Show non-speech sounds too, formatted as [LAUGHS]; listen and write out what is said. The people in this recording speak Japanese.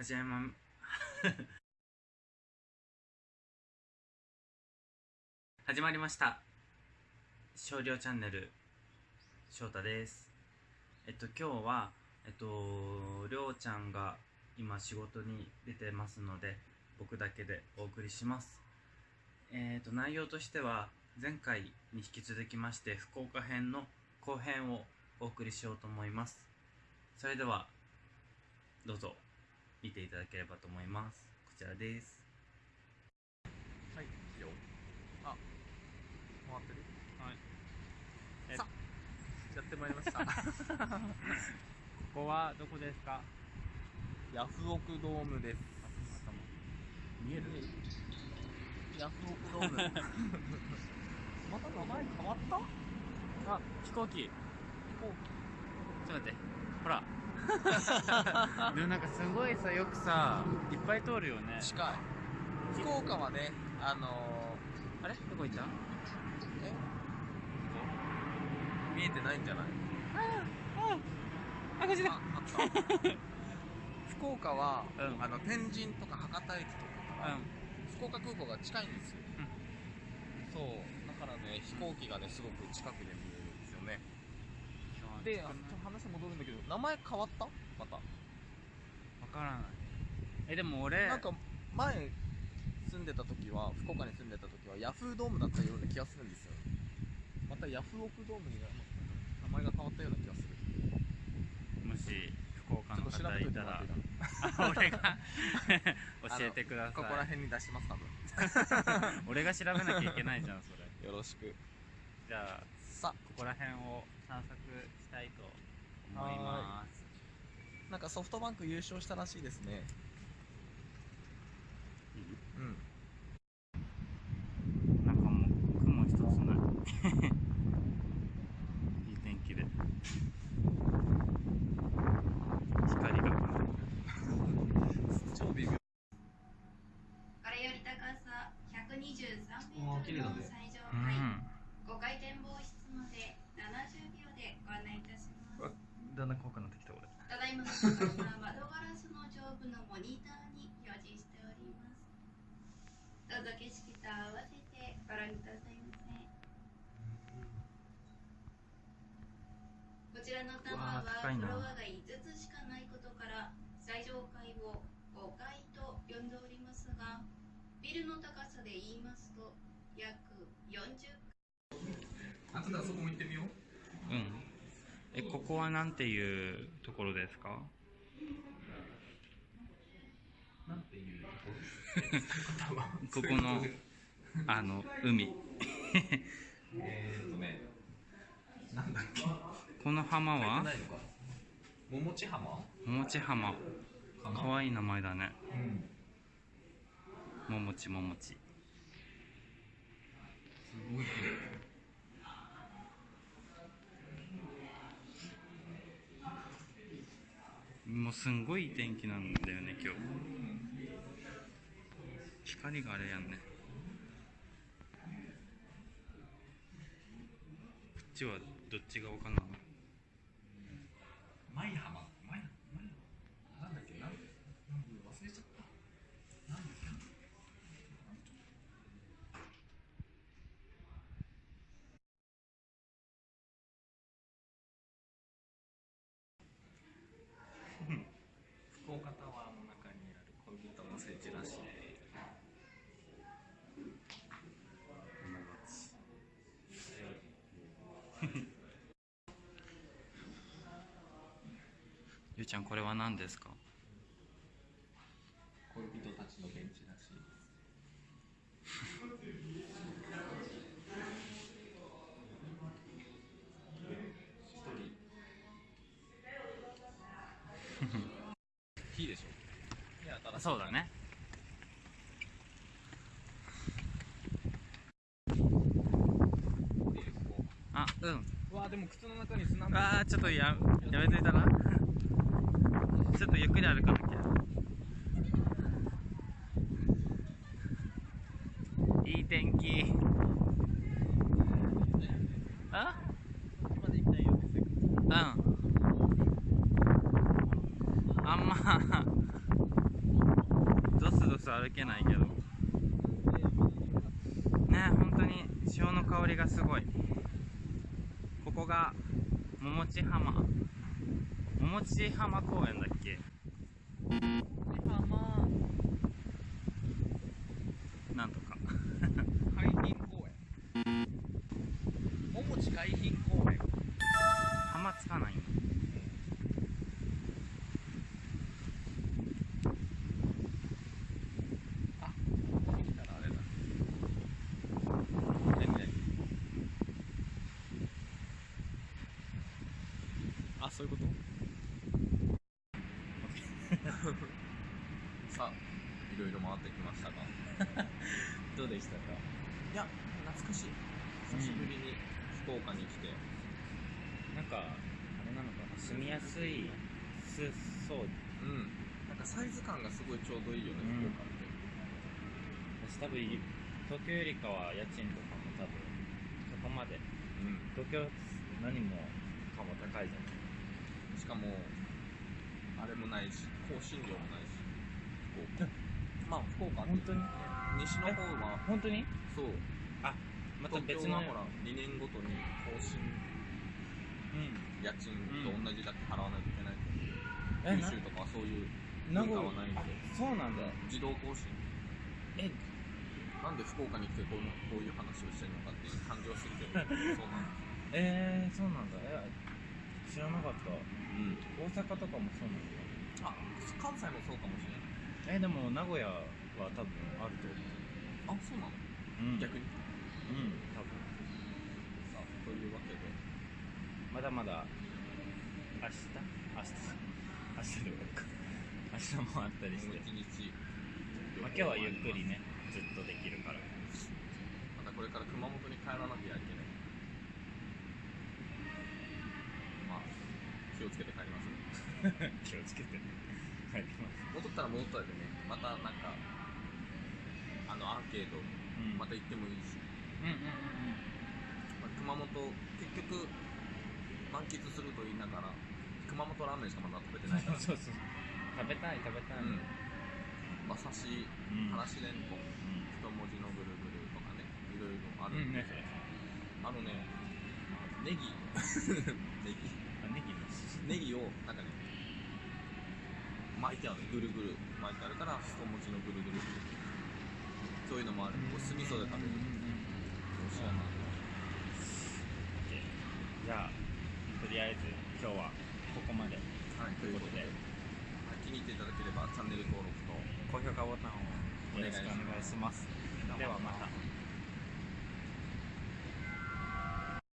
はじめま [LAUGHS] 始まりました。少量チャンネル。翔太です。えっと今日はえっとりょうちゃんが今仕事に出てますので僕だけでお送りします。えっと内容としては前回に引き続きまして福岡編の後編をお送りしようと思います。それではどうぞ。見ていただければと思います。こちらです。はい、いいよ。あ、回ってる？はい。えさ。あ、やってまいりました。[LAUGHS] ここはどこですか？ヤフオクドームです。見える？ヤフオクドーム。[LAUGHS] また名前変わった？あ飛行機。飛行ちょっと待って。ほら [LAUGHS] でもなんかすごいさよくさいっぱい通るよね。機近い。福岡はね、あのあれ？どこ行った？ー、え見えてないんじゃない？あこっちだ。あ、あった。[LAUGHS] 福岡は、うん。あの天神とか博多駅とかから、うん。福岡空港が近いんですよ、そう。だからね飛行機がねすごく近くでで話戻るんだけど名前変わった？また。わからない。えでも俺なんか前住んでた時は福岡に住んでた時はヤフードームだったような気がするんですよ。またヤフオクドームにな名前が変わったような気がする。もし福岡の方いたら俺が [LAUGHS] 教えてくだなここさいら辺に出します多分。[LAUGHS] 俺が調べなきゃいけないじゃんそれ。よろしく。じゃあさここら辺を散策したいと思います。なんかソフトバンク優勝したらしいですね。うん。なんかもう雲一つない。[LAUGHS] いい天気で。光が超微妙これより高さ123メうわートルの最上階、ん5回転防室まで70秒だんだん怖くなってきた俺ただいまの高さ窓ガラスの上部のモニターに表示しております。どうぞ景色と合わせてご覧くださいませ。こちらのタワーはフロアが5つしかないことから最上階を5階と呼んでおりますがビルの高さで言いますと約40あとであそこも行ってみよううんえここはなんていうところですか？なんていうここのあの海。えーとねなんだっけ？この浜は？桃地浜？桃地浜。かわいい名前だね。うん。桃地桃地。すごいもうすんごいいい天気なんだよね今日。光があれやんね。こっちはどっち側かな舞浜舞舞なんだっけなんなん忘れちゃったなんだっけ福岡タワーの中にある恋人の聖地らしいゆうちゃんこれは何ですか？恋人たちのベンチらしいいいでしょ。いや新しいそうだねあうん。うわでも靴の中に砂あーちょっとややめといたら？ちょっとゆっくり歩かなきゃいい天気あうん。あんま歩けないけど。ね本当に潮の香りがすごい。ここが桃地浜。桃地浜公園だっけ？浜。なんとか。海浜公園。桃地海浜公園。浜つかないんだ。あそういうことさあいろいろ回ってきましたがどうでしたか？いや懐かしい。久しぶりに福岡に来て、なんかあれなのかな？住みやすいすそう。うん。なんかサイズ感がすごいちょうどいいよね、うん。福岡って。私多分東京よりかは家賃とかも多分そこまで。うん。東京何もかも高いじゃん。しかもあれもないし香辛料もないし福岡。[LAUGHS] まあ福岡って本当に西の方は本当に？そう。また東別のほら2年ごとに更新うん。家賃と同じだけ払わないといけない、え九州とかはそういうな文化はないんで。あそうなんだ。自動更新。えなんで福岡に来てこういうこういう話をしてるのかっていう感じはするけどそうなんです。えー、そうなんだ。え知らなかった。うん。大阪とかもそうなんだ。あ関西もそうかもしれない。えでも名古屋は多分あると思あそうなの、う、うん、逆に？うん。多分。さあというわけで。まだまだ明日？明日。明日で終わるか。明日もあったりして。もう一日。まあ、今日はゆっくりねずっとできるから。またこれから熊本に帰らなきゃいけない。まあ気をつけて帰りますね。[LAUGHS] 気をつけてね。帰ります。戻ったら戻ったでね。またなんかあのアーケードうん。また行ってもいいし、うんうんうんまあ、熊本結局満喫すると言いながら熊本ラーメンしかまだ食べてないから。[LAUGHS] そうそう。食べたい食べたい。うん。馬刺しうん。からしれんこん。一文字のぐるぐるとかねいろいろあるんで、ねそれ。あのねネギ。ネギ。[LAUGHS] あネギの。ネギをなんかね巻いてある。ぐるぐる巻いてあるから一文字のぐるぐるそういうのもある。こう酢味噌で食べる。美味しいなじゃあとりあえず今日はここまで。はい。ということで、はい。気に入っていただければチャンネル登録と高評価ボタンをよろしくお願いします。ではまた